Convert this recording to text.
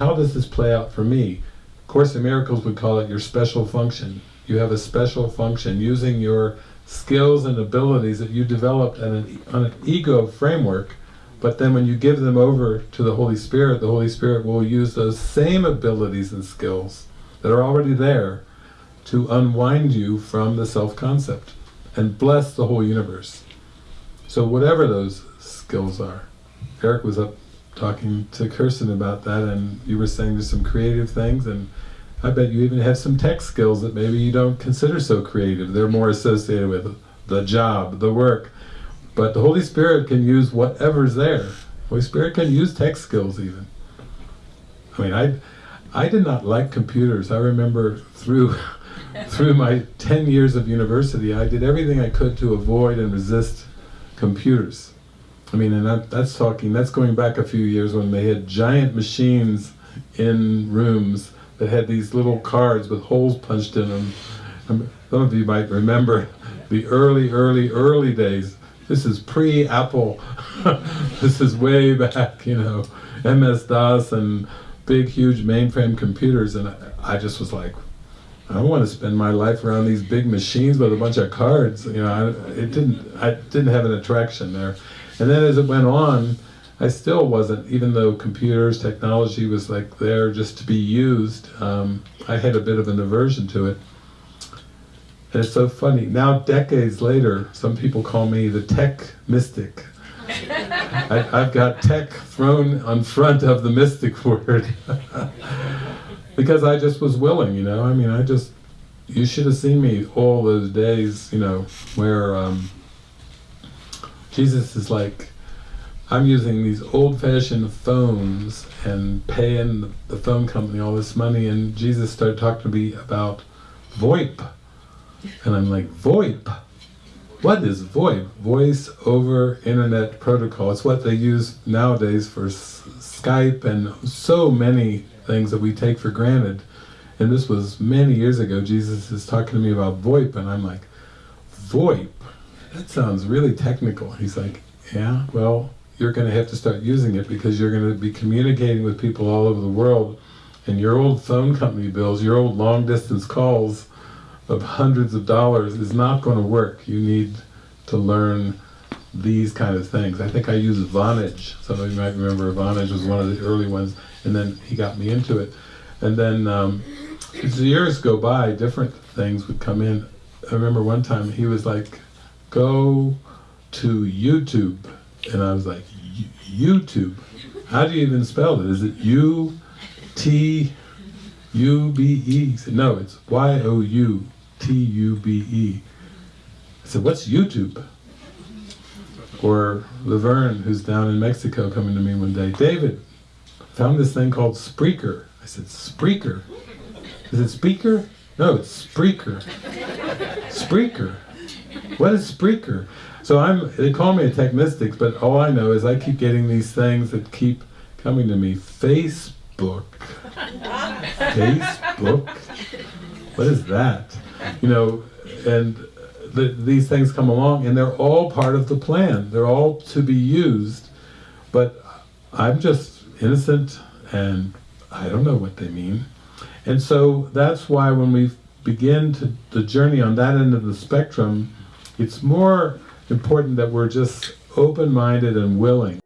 how does this play out for me? Course in Miracles would call it your special function. You have a special function using your skills and abilities that you developed on an, on an ego framework, but then when you give them over to the Holy Spirit, the Holy Spirit will use those same abilities and skills that are already there to unwind you from the self-concept and bless the whole universe. So whatever those skills are. Eric was up talking to Kirsten about that and you were saying there's some creative things and I bet you even have some tech skills that maybe you don't consider so creative. They're more associated with the job, the work. But the Holy Spirit can use whatever's there. Holy Spirit can use tech skills even. I mean, I, I did not like computers. I remember through, through my 10 years of university, I did everything I could to avoid and resist computers. I mean, and that, that's talking, that's going back a few years when they had giant machines in rooms that had these little cards with holes punched in them. Some of you might remember the early, early, early days. This is pre-Apple. this is way back, you know, MS-DOS and big, huge mainframe computers. And I, I just was like, I don't want to spend my life around these big machines with a bunch of cards. You know, I, it didn't. I didn't have an attraction there. And then as it went on, I still wasn't, even though computers, technology was like there just to be used, um, I had a bit of an aversion to it. And it's so funny, now decades later, some people call me the tech mystic. I, have got tech thrown on front of the mystic word. because I just was willing, you know, I mean, I just, you should have seen me all those days, you know, where um, Jesus is like, I'm using these old-fashioned phones and paying the phone company all this money and Jesus started talking to me about VoIP. And I'm like, VoIP? What is VoIP? Voice over Internet Protocol. It's what they use nowadays for Skype and so many things that we take for granted. And this was many years ago, Jesus is talking to me about VoIP and I'm like, VoIP? That sounds really technical. He's like, yeah, well, you're going to have to start using it because you're going to be communicating with people all over the world and your old phone company bills, your old long distance calls of hundreds of dollars is not going to work. You need to learn these kind of things. I think I use Vonage. Some of you might remember Vonage was one of the early ones and then he got me into it. And then um, as the years go by, different things would come in. I remember one time he was like, go to YouTube. And I was like, YouTube? How do you even spell it? Is it U-T-U-B-E? said, no, it's Y-O-U-T-U-B-E. I said, what's YouTube? Or Laverne, who's down in Mexico, coming to me one day, David, found this thing called Spreaker. I said, Spreaker? Is it speaker? No, it's Spreaker. Spreaker. What is Spreaker? So I'm, they call me a tech mystic, but all I know is I keep getting these things that keep coming to me. Facebook. Facebook? What is that? You know, and the, these things come along and they're all part of the plan. They're all to be used, but I'm just innocent and I don't know what they mean. And so that's why when we begin to, the journey on that end of the spectrum, it's more important that we're just open-minded and willing